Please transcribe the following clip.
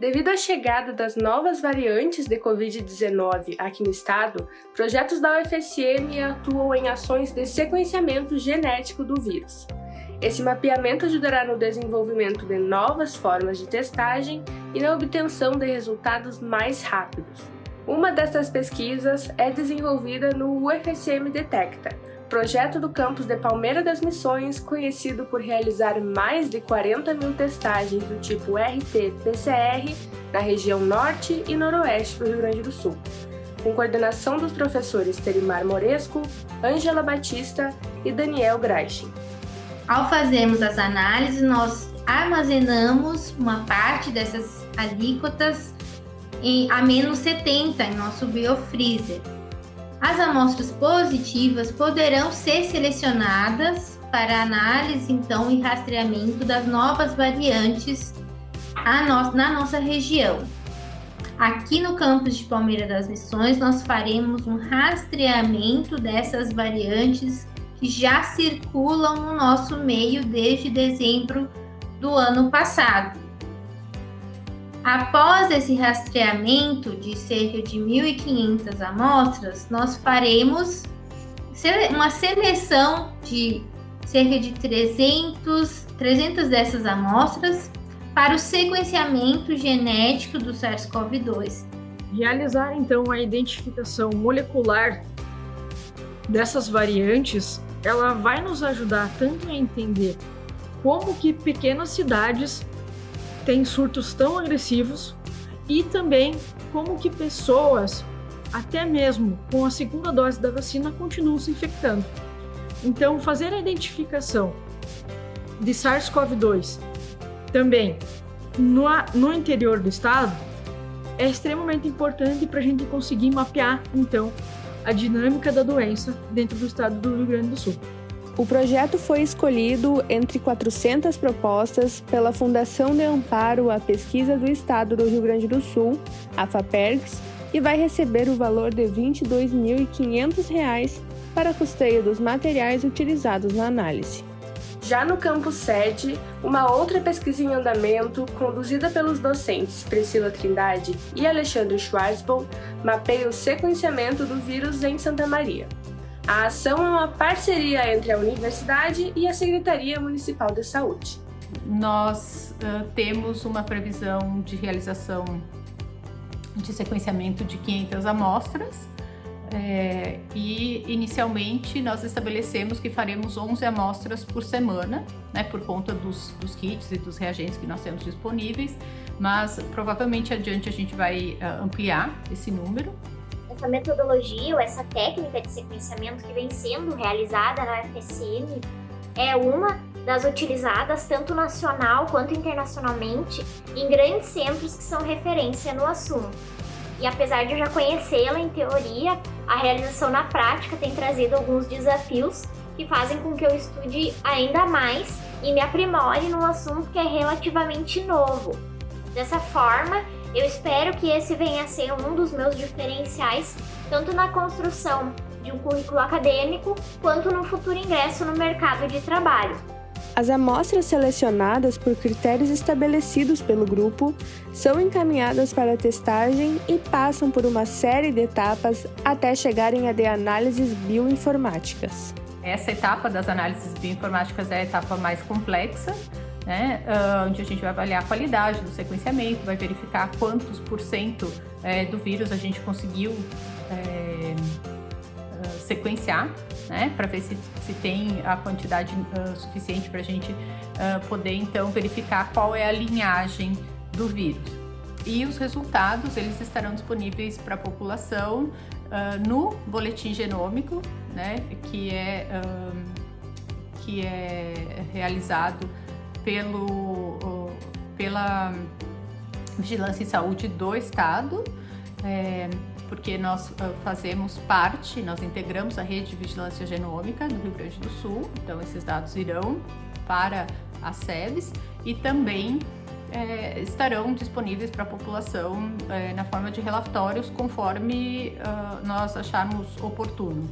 Devido à chegada das novas variantes de Covid-19 aqui no estado, projetos da UFSM atuam em ações de sequenciamento genético do vírus. Esse mapeamento ajudará no desenvolvimento de novas formas de testagem e na obtenção de resultados mais rápidos. Uma dessas pesquisas é desenvolvida no UFSM Detecta, projeto do campus de Palmeira das Missões, conhecido por realizar mais de 40 mil testagens do tipo RT-PCR na região norte e noroeste do Rio Grande do Sul, com coordenação dos professores Terimar Moresco, Ângela Batista e Daniel Greichen. Ao fazermos as análises, nós armazenamos uma parte dessas alíquotas em a menos 70 em nosso biofreezer, as amostras positivas poderão ser selecionadas para análise então e rastreamento das novas variantes na nossa região. Aqui no campus de Palmeira das Missões, nós faremos um rastreamento dessas variantes que já circulam no nosso meio desde dezembro do ano passado. Após esse rastreamento de cerca de 1.500 amostras, nós faremos uma seleção de cerca de 300, 300 dessas amostras para o sequenciamento genético do SARS-CoV-2. Realizar então a identificação molecular dessas variantes, ela vai nos ajudar tanto a entender como que pequenas cidades tem surtos tão agressivos e também como que pessoas, até mesmo com a segunda dose da vacina, continuam se infectando. Então, fazer a identificação de SARS-CoV-2 também no, no interior do estado é extremamente importante para a gente conseguir mapear, então, a dinâmica da doença dentro do estado do Rio Grande do Sul. O projeto foi escolhido entre 400 propostas pela Fundação de Amparo à Pesquisa do Estado do Rio Grande do Sul, a FAPERGS, e vai receber o valor de R$ 22.500 para custeio dos materiais utilizados na análise. Já no campus sede, uma outra pesquisa em andamento, conduzida pelos docentes Priscila Trindade e Alexandre Schwarzbaum, mapeia o sequenciamento do vírus em Santa Maria. A ação é uma parceria entre a universidade e a Secretaria Municipal de Saúde. Nós uh, temos uma previsão de realização de sequenciamento de 500 amostras é, e inicialmente nós estabelecemos que faremos 11 amostras por semana, né, por conta dos, dos, kits e dos reagentes que nós temos disponíveis, mas provavelmente adiante a gente vai uh, ampliar esse número essa metodologia ou essa técnica de sequenciamento que vem sendo realizada na UFSM é uma das utilizadas tanto nacional quanto internacionalmente em grandes centros que são referência no assunto. E apesar de eu já conhecê-la em teoria, a realização na prática tem trazido alguns desafios que fazem com que eu estude ainda mais e me aprimore num assunto que é relativamente novo. Dessa forma, eu espero que esse venha a ser um dos meus diferenciais, tanto na construção de um currículo acadêmico, quanto no futuro ingresso no mercado de trabalho. As amostras selecionadas por critérios estabelecidos pelo grupo são encaminhadas para testagem e passam por uma série de etapas até chegarem a de análises bioinformáticas. Essa etapa das análises bioinformáticas é a etapa mais complexa, né, ah, onde a gente vai avaliar a qualidade do sequenciamento, vai verificar quantos por cento é, do vírus a gente conseguiu é, sequenciar, né, para ver se, se tem a quantidade uh, suficiente para a gente poder então verificar qual é a linhagem do vírus. E os resultados eles estarão disponíveis para a população no boletim genômico, né, que é, que é realizado pelo, pela Vigilância em Saúde do Estado, é, porque nós ah, fazemos parte, nós integramos a rede de vigilância genômica do Rio Grande do Sul, então esses dados irão para as SEBs e também é, estarão disponíveis para a população é, na forma de relatórios conforme uh, nós acharmos oportuno.